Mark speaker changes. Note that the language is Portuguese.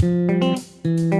Speaker 1: Música